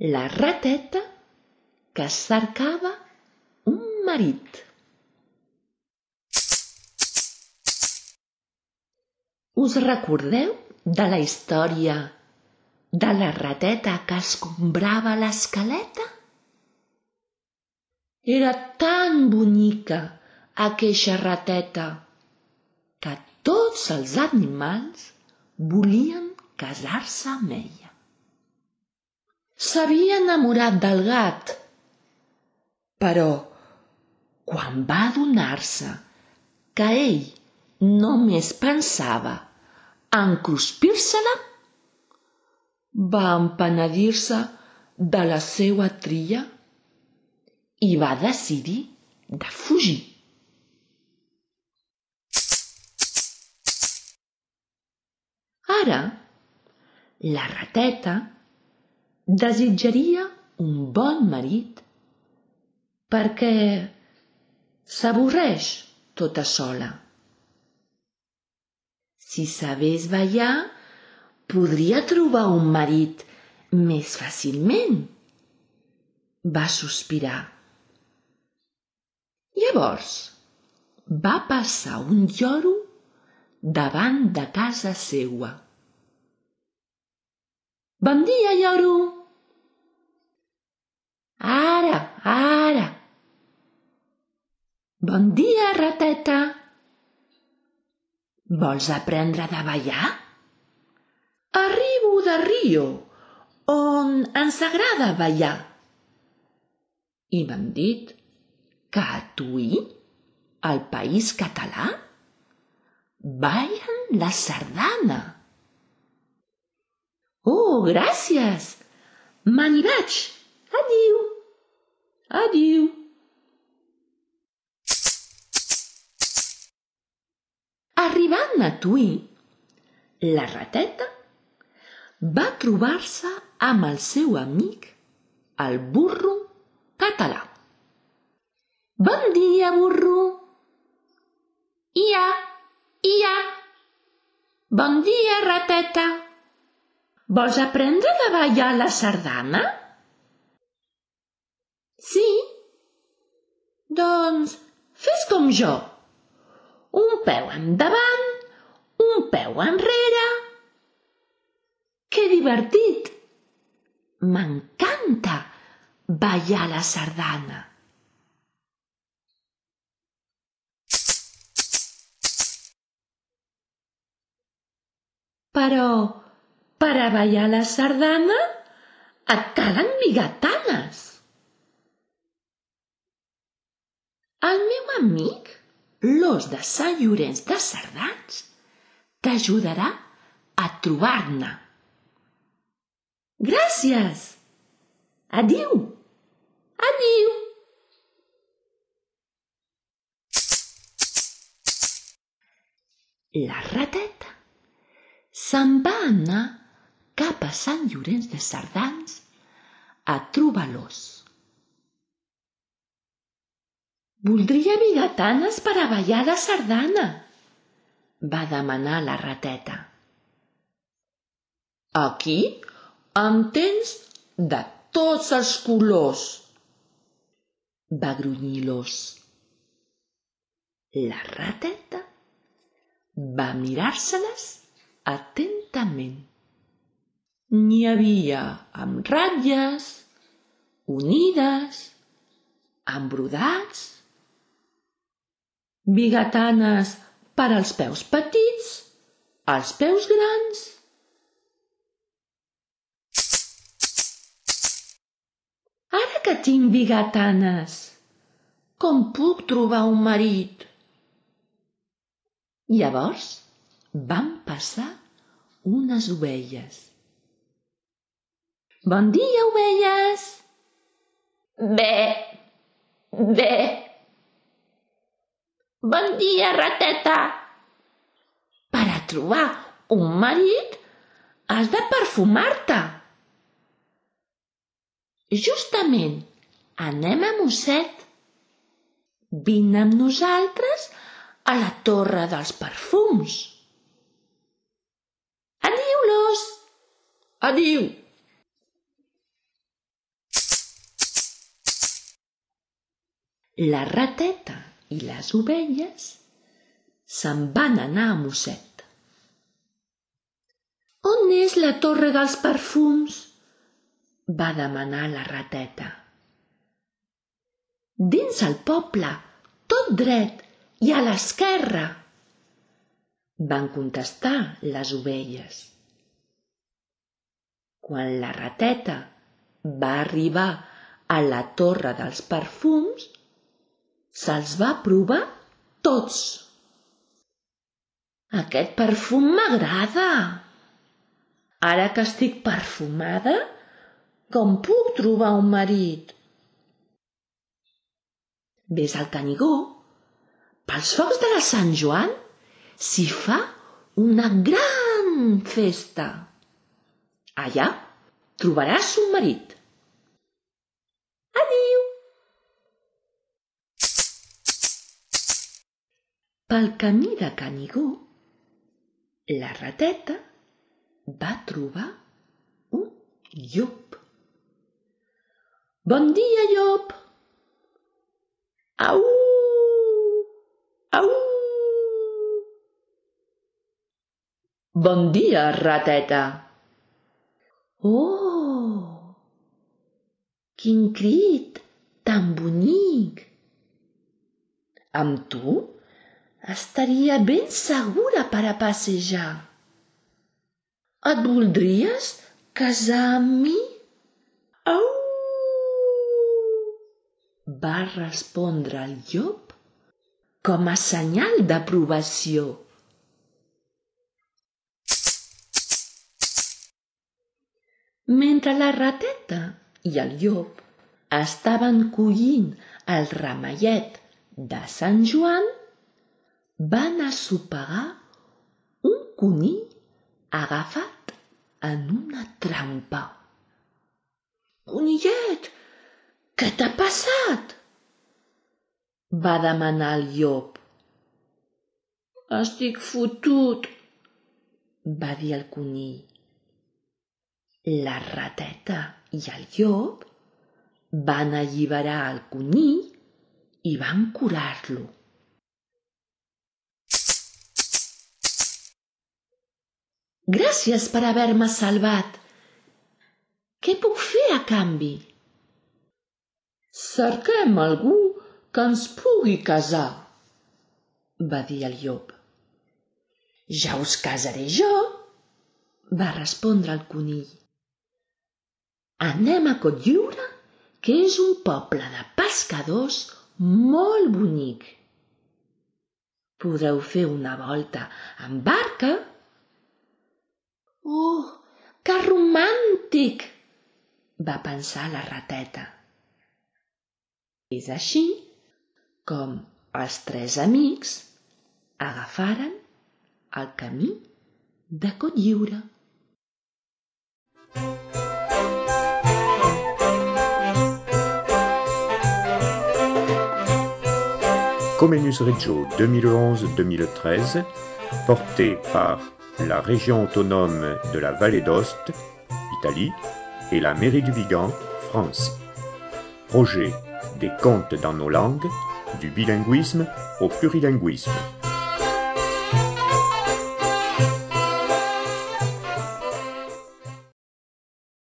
La rateta que cercava un marit. Us recordeu de la història de la rateta que escombrava l'escaleta? Era tan bonica aqueixa rateta que tots els animals volien casar-se amb ella. S'havia enamorat del gat, però quan va adonar-se que ell només pensava en cruspir-se-la, va empenedir-se de la seua tria i va decidir de fugir. Ara, la rateta desitjaria un bon marit perquè s'avorreix tota sola. Si sabés ballar, podria trobar un marit més fàcilment. Va sospirar. Llavors va passar un lloro davant de casa seua. Bon dia, lloro! Ara, ara! Bon dia, rateta! Vols aprendre de ballar? Arribo de Rio, on ens agrada ballar. I m'han dit que a Tuí, al país català, ballen la sardana. Oh, gràcies! Me n'hi vaig. Adiu. Adiu. Arribant a Tuí, la rateta va trobar-se amb el seu amic, el burro català. Bon dia, burro! Ia, ia! Bon dia, rateta! Vols aprendre de ballar la sardana? Sí? Doncs fes com jo. Un peu endavant, un peu enrere. Que divertit! M'encanta ballar la sardana. Però per a ballar la sardana et calen bigatanes. El meu amic, l'os de Sant Llorenç de Cerdans, t'ajudarà a trobar-ne. Gràcies! Adiu! Adiu! La rateta se'n va anar cap a Sant Llorenç de Cerdans a trobar l'os. Voldria bigatanes per a ballar la sardana, va demanar la rateta. Aquí en tens de tots els colors, va grunyir l'os. La rateta va mirar-se-les atentament. N'hi havia amb ratlles, unides, amb brodats, bigatanes per als peus petits, als peus grans. Ara que tinc bigatanes, com puc trobar un marit? Llavors van passar unes ovelles. Bon dia, ovelles! Bé, bé. Bon dia, rateta! Per a trobar un marit has de perfumar-te. Justament, anem a Mosset. Vine amb nosaltres a la Torre dels Perfums. Adiu, l'os! Adiu! La rateta i les ovelles se'n van anar a Mosset. On és la torre dels perfums? va demanar la rateta. Dins el poble, tot dret i a l'esquerra, van contestar les ovelles. Quan la rateta va arribar a la torre dels perfums, se'ls va provar tots. Aquest perfum m'agrada. Ara que estic perfumada, com puc trobar un marit? Ves al Canigó. Pels focs de la Sant Joan s'hi fa una gran festa. Allà trobaràs un marit. Pel camí de Canigó, la rateta va trobar un llop. Bon dia, llop! Au! Au! Bon dia, rateta! Oh! Quin crit tan bonic! Amb tu estaria ben segura per a passejar. Et voldries casar amb mi? Au! Va respondre el llop com a senyal d'aprovació. Mentre la rateta i el llop estaven collint el ramellet de Sant Joan, van assopegar un conill agafat en una trampa. Conillet, què t'ha passat? va demanar el llop. Estic fotut, va dir el conill. La rateta i el llop van alliberar el conill i van curar-lo. Gràcies per haver-me salvat. Què puc fer a canvi? Cerquem algú que ens pugui casar, va dir el llop. Ja us casaré jo, va respondre el conill. Anem a Cotlliure, que és un poble de pescadors molt bonic. Podreu fer una volta amb barca Oh, que romàntic! va pensar la rateta. És així com els tres amics agafaren el camí de Cotlliure. Comenus Reggio 2011-2013, porté par la région autonome de la Vallée d'Ost, Italie, et la mairie du Vigan, France. Projet des contes dans nos langues, du bilinguisme au plurilinguisme.